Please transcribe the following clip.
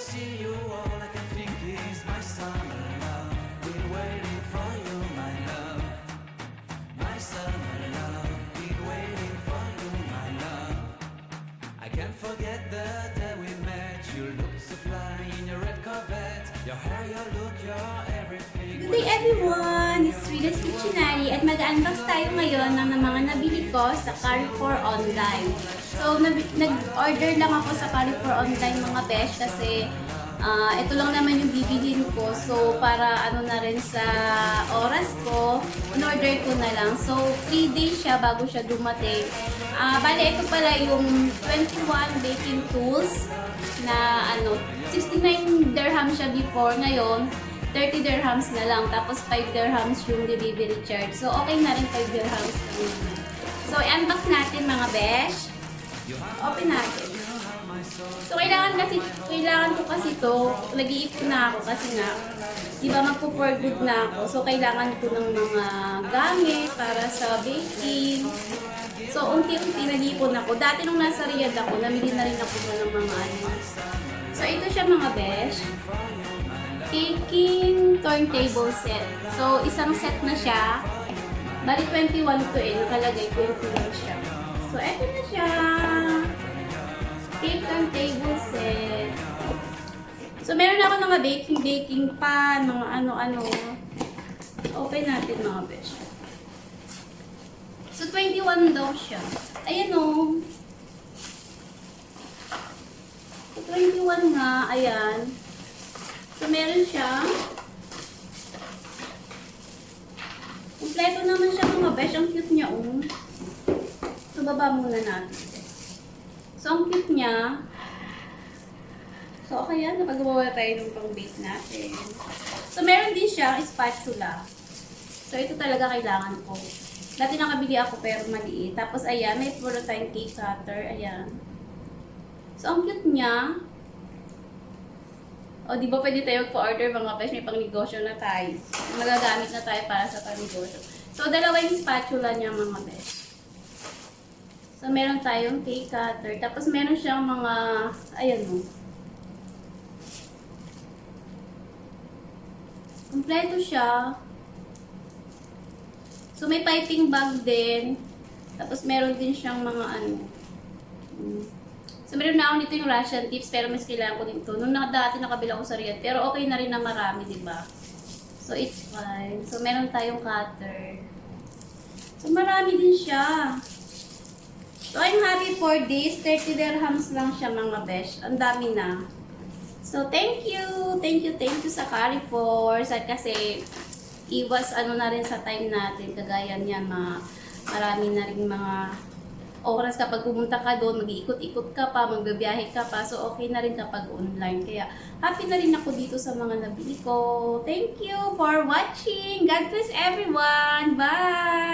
see you, all I can think is my summer love. Been waiting for you, my love. My summer love. Been waiting for you, my love. I can't forget the day we met. You looked so fly in your red Corvette. Your hair, your look, your everything. Good day everyone! It's Rida's Kitchenary at mag-unbox tayo ngayon ng mga nabili ko sa Carrefour Online. So, nag-order lang ako sa Carrefour Online mga besh kasi ah, ito lang naman yung bibilhin ko. So, para ano na rin sa oras ko, in-order ko na lang. So, 3 days siya bago siya dumating. Ah, bale, ito pala yung 21 baking tools na ano, 69 dirham siya before. Ngayon, 30 dirhams na lang. Tapos 5 dirhams yung delivery charge. So, okay na rin 5 dirhams. So, i-unbox natin mga besh. Open natin. So, kailangan kasi, kailangan ko kasi to, nag-iipon na ako kasi nga, di ba magpo-for good na ako. So, kailangan ko ng mga gamit para sa baking. So, unti-unti nag-iipon ako. Dati nung nasa Riyadh ako, namili na rin ako ng mga ano. So, ito siya mga besh baking turntable set. So, isang set na siya. Bali, 21 to eh. Nakalagay 21 siya. So, eto na siya. Cake turntable set. So, meron ako mga baking, baking pan, mga ano-ano. Open natin mga besh. So, 21 daw siya. Ayan o. So, 21 nga. Ayan. So, meron siya. Kompleto naman siya mga besh. Ang cute niya, oh. So, muna natin. So, ang cute niya. So, okay yan. Napagawa tayo ng pang-bake natin. So, meron din siyang spatula. So, ito talaga kailangan ko. Dati nakabili ako pero maliit. Tapos, ayan. May puro cake cutter. Ayan. So, ang cute niya. O, di ba pwede tayo magpa-order mga besh? May pang-negosyo na tayo. Magagamit na tayo para sa pang-negosyo. So, dalawa yung spatula niya mga besh. So, meron tayong cake cutter. Tapos, meron siyang mga, ayan mo. Kompleto siya. So, may piping bag din. Tapos, meron din siyang mga ano. mm, So, meron na ako nito yung Russian tips, pero mas kailangan ko din to. Nung dati nakabila ko sa Riyadh, pero okay na rin na marami, di ba? So, it's fine. So, meron tayong cutter. So, marami din siya. So, I'm happy for this. 30 dirhams lang siya, mga besh. Ang dami na. So, thank you. Thank you, thank you sa Carrefour. Sa, kasi, iwas ano na rin sa time natin. Kagaya niyan, mga, marami na rin mga oras kapag pumunta ka doon, mag-iikot-ikot ka pa, magbabiyahe ka pa. So, okay na rin kapag online. Kaya, happy na rin ako dito sa mga nabili ko. Thank you for watching. God bless everyone. Bye!